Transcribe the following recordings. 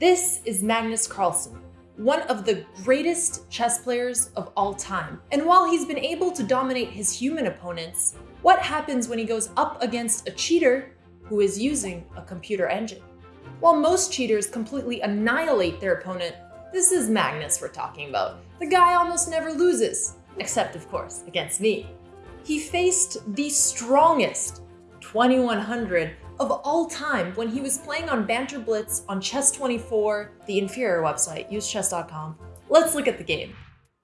This is Magnus Carlsen, one of the greatest chess players of all time. And while he's been able to dominate his human opponents, what happens when he goes up against a cheater who is using a computer engine? While most cheaters completely annihilate their opponent, this is Magnus we're talking about. The guy almost never loses, except of course against me. He faced the strongest 2100 of all time when he was playing on Banter Blitz on Chess24, the inferior website, usechess.com. Let's look at the game.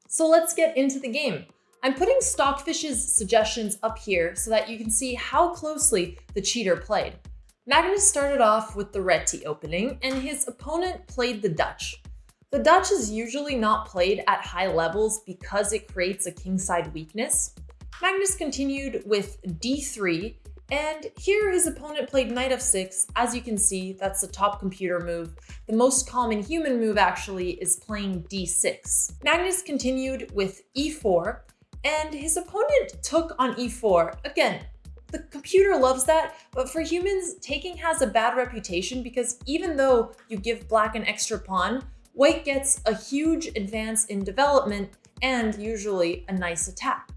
So let's get into the game. I'm putting Stockfish's suggestions up here so that you can see how closely the cheater played. Magnus started off with the Reti opening, and his opponent played the Dutch. The Dutch is usually not played at high levels because it creates a kingside weakness. Magnus continued with d3, and here his opponent played knight f6. As you can see, that's the top computer move. The most common human move actually is playing d6. Magnus continued with e4, and his opponent took on e4. Again, the computer loves that, but for humans, taking has a bad reputation because even though you give black an extra pawn, white gets a huge advance in development and usually a nice attack.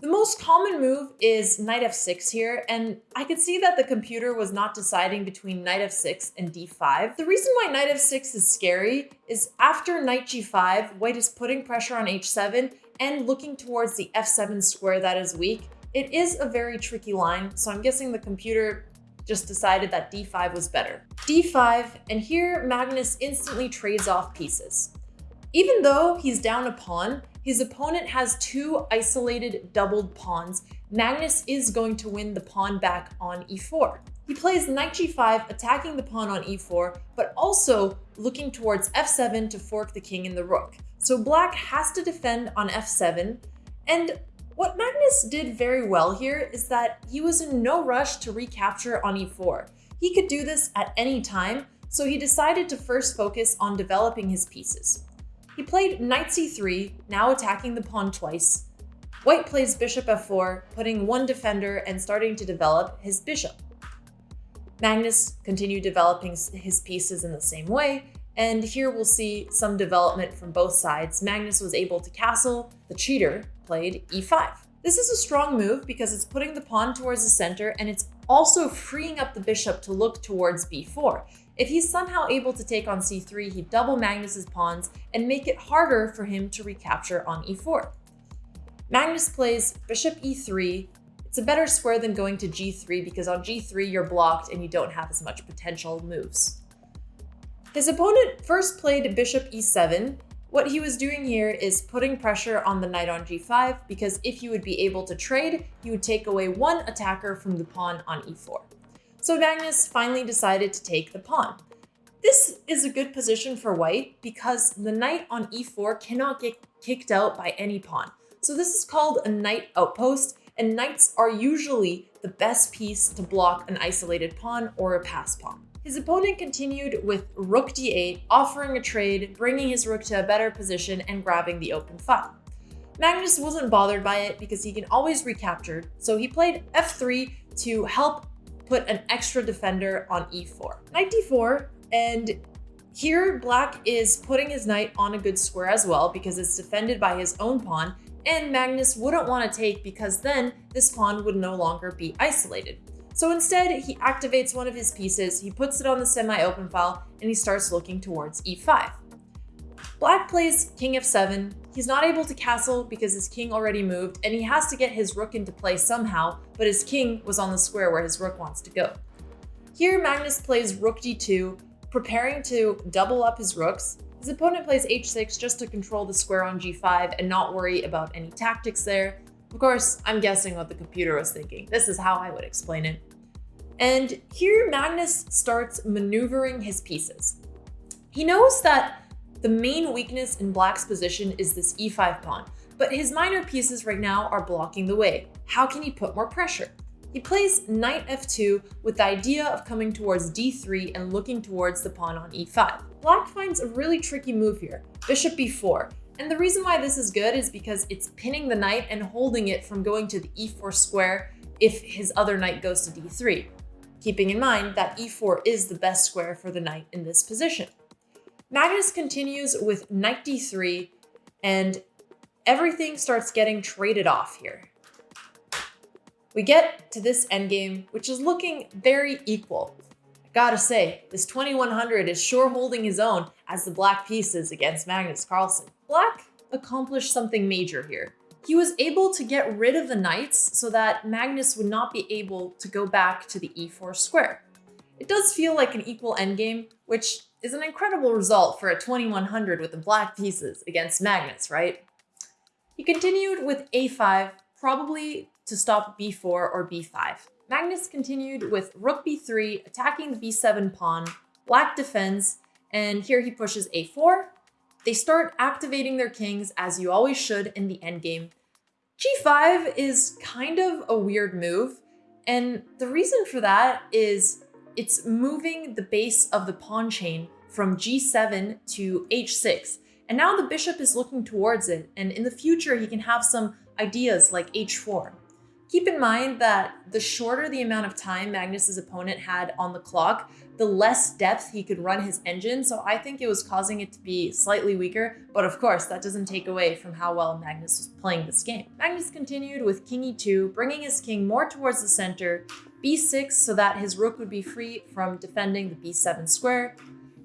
The most common move is knight f6 here, and I could see that the computer was not deciding between knight f6 and d5. The reason why knight f6 is scary is after knight g5, white is putting pressure on h7 and looking towards the f7 square that is weak. It is a very tricky line, so I'm guessing the computer just decided that d5 was better. d5, and here Magnus instantly trades off pieces. Even though he's down a pawn, his opponent has two isolated doubled pawns. Magnus is going to win the pawn back on e4. He plays knight g5, attacking the pawn on e4, but also looking towards f7 to fork the king and the rook. So black has to defend on f7, and what Magnus did very well here is that he was in no rush to recapture on e4. He could do this at any time, so he decided to first focus on developing his pieces. He played knight c3, now attacking the pawn twice. White plays bishop f4, putting one defender and starting to develop his bishop. Magnus continued developing his pieces in the same way, and here we'll see some development from both sides. Magnus was able to castle, the cheater played e5. This is a strong move because it's putting the pawn towards the center and it's also freeing up the bishop to look towards b4. If he's somehow able to take on c3, he'd double Magnus's pawns and make it harder for him to recapture on e4. Magnus plays bishop e3. It's a better square than going to g3 because on g3 you're blocked and you don't have as much potential moves. His opponent first played bishop e7. What he was doing here is putting pressure on the knight on g5 because if he would be able to trade, he would take away one attacker from the pawn on e4. So Magnus finally decided to take the pawn. This is a good position for white because the knight on e4 cannot get kicked out by any pawn. So this is called a knight outpost, and knights are usually the best piece to block an isolated pawn or a pass pawn. His opponent continued with rook d8, offering a trade, bringing his rook to a better position and grabbing the open file. Magnus wasn't bothered by it because he can always recapture, so he played f3 to help put an extra defender on e4. Knight d4, and here black is putting his knight on a good square as well because it's defended by his own pawn, and Magnus wouldn't want to take because then this pawn would no longer be isolated. So instead, he activates one of his pieces, he puts it on the semi-open file, and he starts looking towards e5. Black plays king f7, He's not able to castle because his king already moved, and he has to get his rook into play somehow, but his king was on the square where his rook wants to go. Here, Magnus plays rook d2, preparing to double up his rooks. His opponent plays h6 just to control the square on g5 and not worry about any tactics there. Of course, I'm guessing what the computer was thinking. This is how I would explain it. And here Magnus starts maneuvering his pieces. He knows that the main weakness in black's position is this e5 pawn, but his minor pieces right now are blocking the way. How can he put more pressure? He plays knight f2 with the idea of coming towards d3 and looking towards the pawn on e5. Black finds a really tricky move here, bishop b4, and the reason why this is good is because it's pinning the knight and holding it from going to the e4 square if his other knight goes to d3. keeping in mind that e4 is the best square for the knight in this position. Magnus continues with knight d3, and everything starts getting traded off here. We get to this endgame, which is looking very equal. I gotta say, this 2100 is sure holding his own as the black pieces against Magnus Carlsen. Black accomplished something major here. He was able to get rid of the knights so that Magnus would not be able to go back to the e4 square. It does feel like an equal endgame, which is an incredible result for a 2100 with the black pieces against Magnus, right? He continued with a5, probably to stop b4 or b5. Magnus continued with rook b3, attacking the b7 pawn, black defends, and here he pushes a4. They start activating their kings, as you always should in the endgame. g5 is kind of a weird move, and the reason for that is it's moving the base of the pawn chain from g7 to h6, and now the bishop is looking towards it, and in the future he can have some ideas like h4. Keep in mind that the shorter the amount of time Magnus's opponent had on the clock, the less depth he could run his engine, so I think it was causing it to be slightly weaker, but of course that doesn't take away from how well Magnus was playing this game. Magnus continued with king e2, bringing his king more towards the center, b6 so that his rook would be free from defending the b7 square,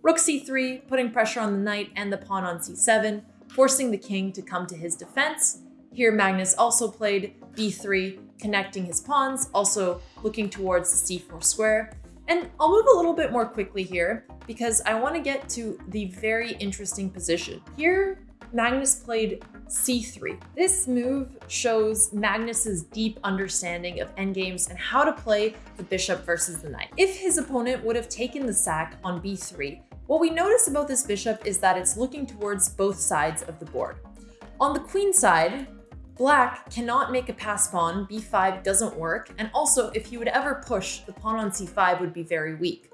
rook c3, putting pressure on the knight and the pawn on c7, forcing the king to come to his defense. Here Magnus also played b3, connecting his pawns, also looking towards the c4 square. And I'll move a little bit more quickly here because I want to get to the very interesting position. Here, Magnus played c3. This move shows Magnus's deep understanding of endgames and how to play the bishop versus the knight. If his opponent would have taken the sack on b3, what we notice about this bishop is that it's looking towards both sides of the board. On the queen side, Black cannot make a pass pawn, b5 doesn't work, and also if he would ever push, the pawn on c5 would be very weak.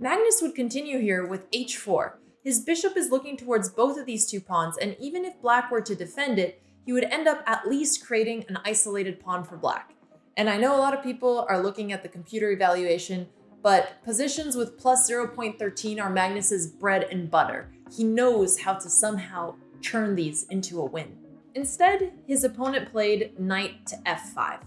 Magnus would continue here with h4. His bishop is looking towards both of these two pawns, and even if black were to defend it, he would end up at least creating an isolated pawn for black. And I know a lot of people are looking at the computer evaluation, but positions with plus 0.13 are Magnus's bread and butter. He knows how to somehow turn these into a win. Instead, his opponent played knight to f5.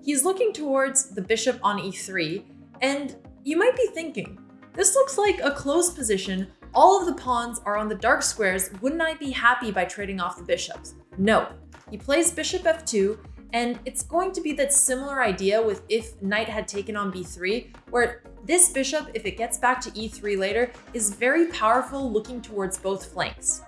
He's looking towards the bishop on e3, and you might be thinking, this looks like a closed position, all of the pawns are on the dark squares, wouldn't I be happy by trading off the bishops? No. He plays bishop f2, and it's going to be that similar idea with if knight had taken on b3, where this bishop, if it gets back to e3 later, is very powerful looking towards both flanks.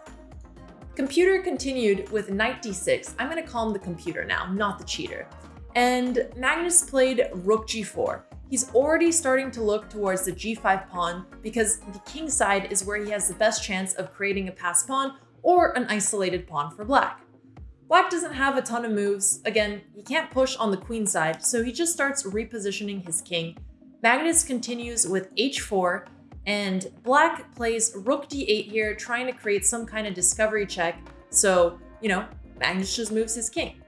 Computer continued with knight d6. I'm going to call him the computer now, not the cheater. And Magnus played rook g4. He's already starting to look towards the g5 pawn because the king side is where he has the best chance of creating a pass pawn or an isolated pawn for black. Black doesn't have a ton of moves. Again, he can't push on the queen side, so he just starts repositioning his king. Magnus continues with h4, and black plays rook d8 here, trying to create some kind of discovery check. So, you know, Magnus just moves his king.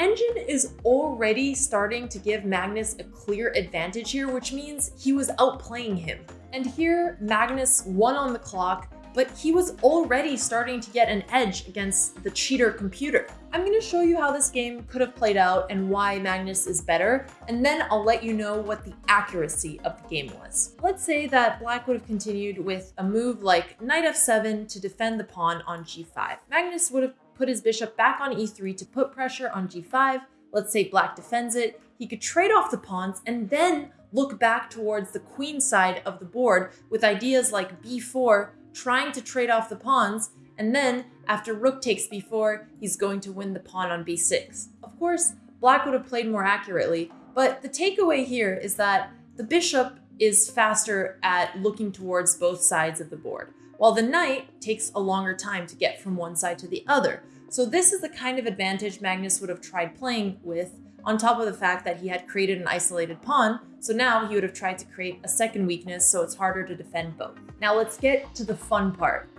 Engine is already starting to give Magnus a clear advantage here, which means he was outplaying him. And here, Magnus won on the clock, but he was already starting to get an edge against the cheater computer. I'm going to show you how this game could have played out and why Magnus is better, and then I'll let you know what the accuracy of the game was. Let's say that Black would have continued with a move like knight f7 to defend the pawn on g5. Magnus would have put his bishop back on e3 to put pressure on g5. Let's say Black defends it. He could trade off the pawns and then look back towards the queen side of the board with ideas like b4 trying to trade off the pawns, and then after rook takes b4, he's going to win the pawn on b6. Of course, black would have played more accurately, but the takeaway here is that the bishop is faster at looking towards both sides of the board, while the knight takes a longer time to get from one side to the other. So this is the kind of advantage Magnus would have tried playing with on top of the fact that he had created an isolated pawn, so now he would have tried to create a second weakness so it's harder to defend both. Now let's get to the fun part,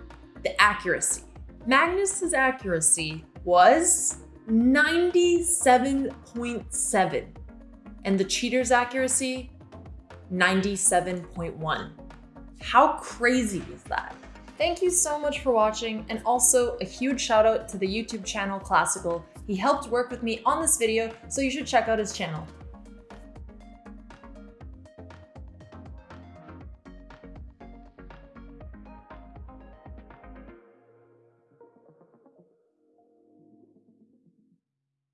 the accuracy. Magnus's accuracy was 97.7 and the cheater's accuracy 97.1. How crazy is that? Thank you so much for watching, and also a huge shout out to the YouTube channel Classical. He helped work with me on this video, so you should check out his channel.